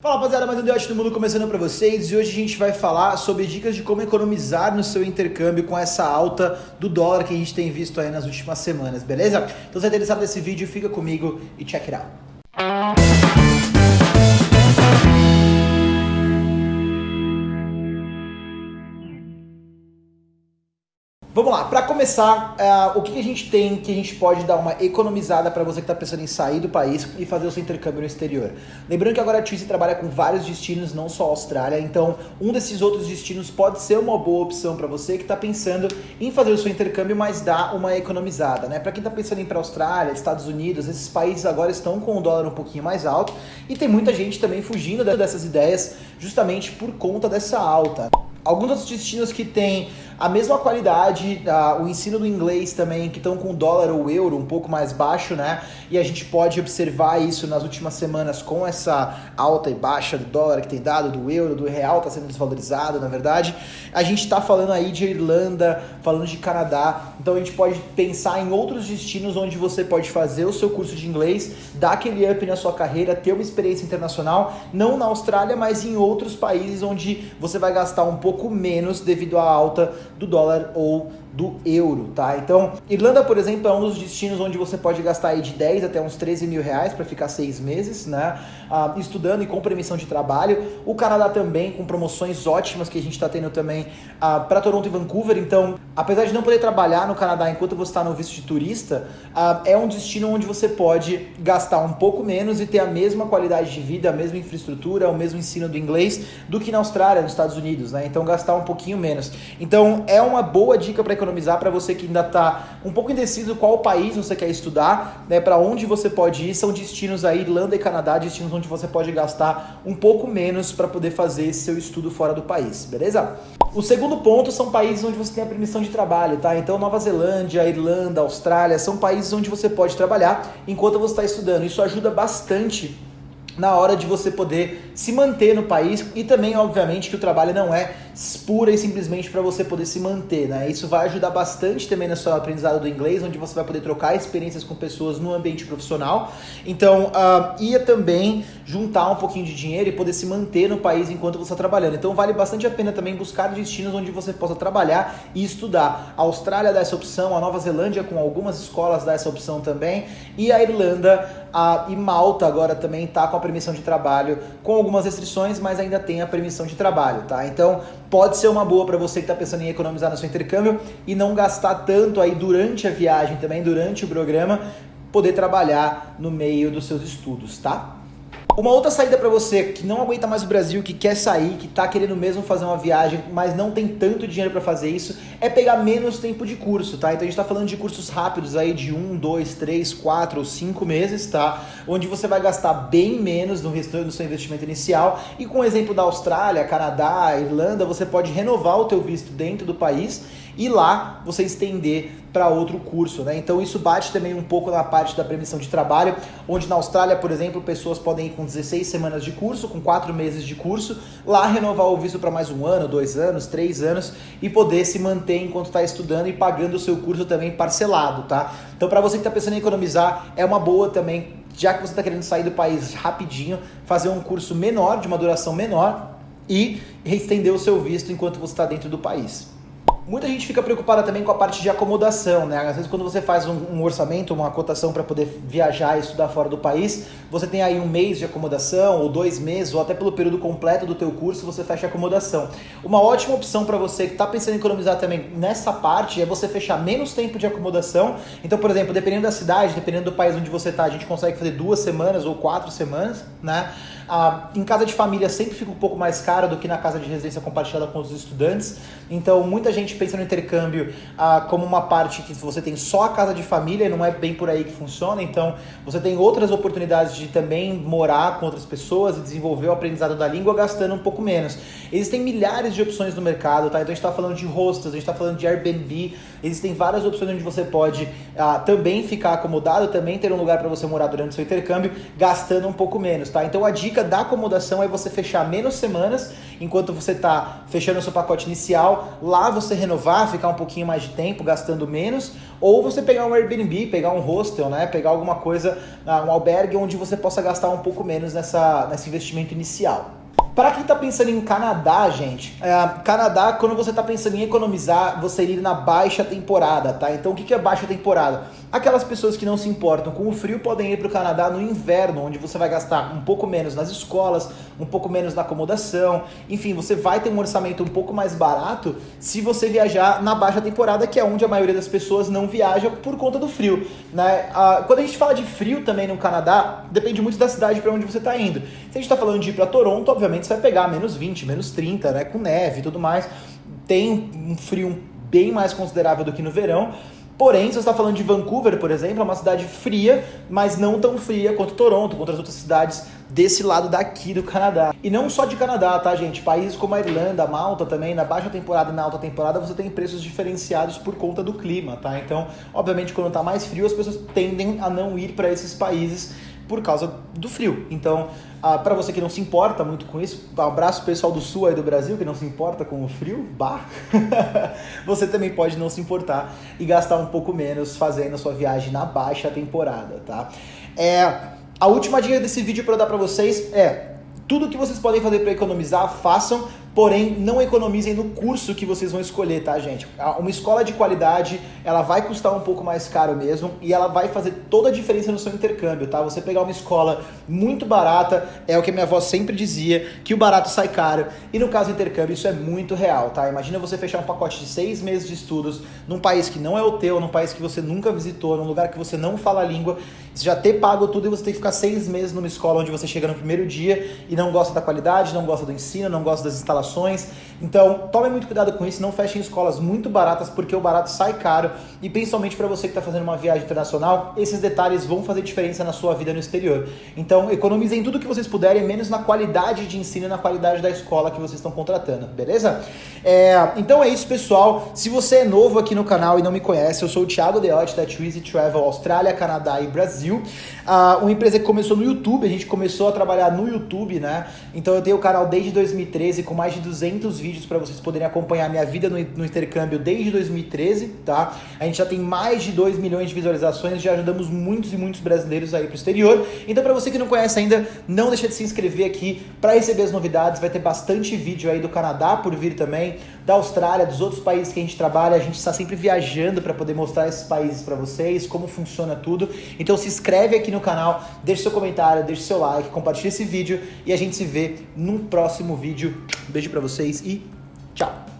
Fala rapaziada, mais um Deote do Mundo começando para vocês e hoje a gente vai falar sobre dicas de como economizar no seu intercâmbio com essa alta do dólar que a gente tem visto aí nas últimas semanas, beleza? Então se é interessado nesse vídeo, fica comigo e check it out. Vamos lá, para começar, uh, o que, que, a gente tem que a gente pode dar uma economizada para você que está pensando em sair do país e fazer o seu intercâmbio no exterior? Lembrando que agora a Twizy trabalha com vários destinos, não só a Austrália, então um desses outros destinos pode ser uma boa opção para você que está pensando em fazer o seu intercâmbio, mas dar uma economizada, né? Para quem está pensando em ir para a Austrália, Estados Unidos, esses países agora estão com o dólar um pouquinho mais alto e tem muita gente também fugindo dessas ideias justamente por conta dessa alta. Alguns outros destinos que têm a mesma qualidade, uh, o ensino do inglês também, que estão com o dólar ou euro um pouco mais baixo, né? E a gente pode observar isso nas últimas semanas com essa alta e baixa do dólar que tem dado, do euro, do real está sendo desvalorizado, na verdade. A gente está falando aí de Irlanda, falando de Canadá, então a gente pode pensar em outros destinos onde você pode fazer o seu curso de inglês, dar aquele up na sua carreira, ter uma experiência internacional, não na Austrália, mas em outros países onde você vai gastar um pouco menos devido à alta do dólar ou do euro, tá? Então, Irlanda, por exemplo, é um dos destinos onde você pode gastar aí de 10 até uns 13 mil reais para ficar seis meses, né? Ah, estudando e com permissão de trabalho. O Canadá também, com promoções ótimas que a gente está tendo também ah, para Toronto e Vancouver. Então, apesar de não poder trabalhar no Canadá enquanto você está no visto de turista, ah, é um destino onde você pode gastar um pouco menos e ter a mesma qualidade de vida, a mesma infraestrutura, o mesmo ensino do inglês do que na Austrália, nos Estados Unidos, né? Então, gastar um pouquinho menos. Então, é uma boa dica para economizar para você que ainda está um pouco indeciso qual país você quer estudar, né, para onde você pode ir. São destinos aí, Irlanda e Canadá, destinos onde você pode gastar um pouco menos para poder fazer seu estudo fora do país, beleza? O segundo ponto são países onde você tem a permissão de trabalho, tá? Então, Nova Zelândia, Irlanda, Austrália, são países onde você pode trabalhar enquanto você está estudando. Isso ajuda bastante na hora de você poder se manter no país e também, obviamente, que o trabalho não é pura e simplesmente para você poder se manter, né? Isso vai ajudar bastante também no seu aprendizado do inglês, onde você vai poder trocar experiências com pessoas no ambiente profissional. Então, uh, ia também juntar um pouquinho de dinheiro e poder se manter no país enquanto você está trabalhando. Então, vale bastante a pena também buscar destinos onde você possa trabalhar e estudar. A Austrália dá essa opção, a Nova Zelândia com algumas escolas dá essa opção também, e a Irlanda a, e Malta agora também está com a permissão de trabalho, com algumas restrições, mas ainda tem a permissão de trabalho, tá? Então pode ser uma boa para você que está pensando em economizar no seu intercâmbio e não gastar tanto aí durante a viagem também, durante o programa, poder trabalhar no meio dos seus estudos, tá? Uma outra saída para você que não aguenta mais o Brasil, que quer sair, que tá querendo mesmo fazer uma viagem, mas não tem tanto dinheiro para fazer isso, é pegar menos tempo de curso, tá? Então a gente tá falando de cursos rápidos aí de um, dois, três, quatro ou cinco meses, tá? Onde você vai gastar bem menos no restante do seu investimento inicial. E com o exemplo da Austrália, Canadá, Irlanda, você pode renovar o teu visto dentro do país e lá você estender para outro curso, né? Então isso bate também um pouco na parte da permissão de trabalho, onde na Austrália, por exemplo, pessoas podem ir com 16 semanas de curso, com 4 meses de curso, lá renovar o visto para mais um ano, dois anos, três anos e poder se manter enquanto está estudando e pagando o seu curso também parcelado, tá? Então para você que está pensando em economizar, é uma boa também, já que você está querendo sair do país rapidinho, fazer um curso menor, de uma duração menor e estender o seu visto enquanto você está dentro do país. Muita gente fica preocupada também com a parte de acomodação, né? Às vezes quando você faz um, um orçamento, uma cotação para poder viajar e estudar fora do país, você tem aí um mês de acomodação, ou dois meses, ou até pelo período completo do teu curso você fecha a acomodação. Uma ótima opção para você que está pensando em economizar também nessa parte é você fechar menos tempo de acomodação. Então, por exemplo, dependendo da cidade, dependendo do país onde você está, a gente consegue fazer duas semanas ou quatro semanas, né? Ah, em casa de família sempre fica um pouco mais caro do que na casa de residência compartilhada com os estudantes. Então, muita gente pensa no intercâmbio ah, como uma parte que você tem só a casa de família e não é bem por aí que funciona. Então, você tem outras oportunidades de também morar com outras pessoas e desenvolver o aprendizado da língua gastando um pouco menos. Existem milhares de opções no mercado, tá? Então, a gente está falando de hostels, a gente está falando de Airbnb, existem várias opções onde você pode ah, também ficar acomodado, também ter um lugar para você morar durante o seu intercâmbio, gastando um pouco menos, tá? Então, a dica dica da acomodação é você fechar menos semanas enquanto você está fechando o seu pacote inicial. Lá você renovar, ficar um pouquinho mais de tempo, gastando menos. Ou você pegar um Airbnb, pegar um hostel, né? Pegar alguma coisa, ah, um albergue onde você possa gastar um pouco menos nessa, nesse investimento inicial. Para quem está pensando em Canadá, gente, é, Canadá, quando você está pensando em economizar, você ir na baixa temporada, tá? Então, o que, que é baixa temporada? Aquelas pessoas que não se importam com o frio podem ir para o Canadá no inverno, onde você vai gastar um pouco menos nas escolas, um pouco menos na acomodação, enfim, você vai ter um orçamento um pouco mais barato se você viajar na baixa temporada, que é onde a maioria das pessoas não viaja por conta do frio. Né? Ah, quando a gente fala de frio também no Canadá, depende muito da cidade para onde você está indo. Se a gente está falando de ir para Toronto, obviamente você vai pegar menos 20, menos 30, né? com neve e tudo mais. Tem um frio bem mais considerável do que no verão. Porém, se você está falando de Vancouver, por exemplo, é uma cidade fria, mas não tão fria quanto Toronto, quanto as outras cidades desse lado daqui do Canadá. E não só de Canadá, tá, gente? Países como a Irlanda, Malta também, na baixa temporada e na alta temporada, você tem preços diferenciados por conta do clima, tá? Então, obviamente, quando está mais frio, as pessoas tendem a não ir para esses países por causa do frio. Então, ah, para você que não se importa muito com isso, um abraço pessoal do sul aí do Brasil que não se importa com o frio, bah, você também pode não se importar e gastar um pouco menos fazendo a sua viagem na baixa temporada, tá? É, a última dica desse vídeo para dar para vocês é tudo que vocês podem fazer para economizar, façam Porém, não economizem no curso que vocês vão escolher, tá, gente? Uma escola de qualidade, ela vai custar um pouco mais caro mesmo e ela vai fazer toda a diferença no seu intercâmbio, tá? Você pegar uma escola muito barata, é o que minha avó sempre dizia, que o barato sai caro. E no caso do intercâmbio, isso é muito real, tá? Imagina você fechar um pacote de seis meses de estudos num país que não é o teu, num país que você nunca visitou, num lugar que você não fala a língua, você já ter pago tudo e você tem que ficar seis meses numa escola onde você chega no primeiro dia e não gosta da qualidade, não gosta do ensino, não gosta das instalações então, tome muito cuidado com isso, não fechem escolas muito baratas, porque o barato sai caro. E principalmente para você que está fazendo uma viagem internacional, esses detalhes vão fazer diferença na sua vida no exterior. Então, economizem tudo que vocês puderem, menos na qualidade de ensino e na qualidade da escola que vocês estão contratando, beleza? É, então é isso, pessoal. Se você é novo aqui no canal e não me conhece, eu sou o Thiago Deotti da Twizy Travel Austrália, Canadá e Brasil. Uh, uma empresa que começou no YouTube, a gente começou a trabalhar no YouTube, né? Então eu tenho o canal desde 2013 com mais de 200 vídeos para vocês poderem acompanhar minha vida no, no, intercâmbio desde 2013, tá? A gente já tem mais de 2 milhões de visualizações, já ajudamos muitos e muitos brasileiros aí pro exterior. Então para você que não conhece ainda, não deixa de se inscrever aqui para receber as novidades, vai ter bastante vídeo aí do Canadá por vir também, da Austrália, dos outros países que a gente trabalha, a gente está sempre viajando para poder mostrar esses países para vocês, como funciona tudo. Então se inscreve aqui no canal, deixe seu comentário, deixe seu like, compartilhe esse vídeo e a gente se vê num próximo vídeo. Beijo para vocês e tchau!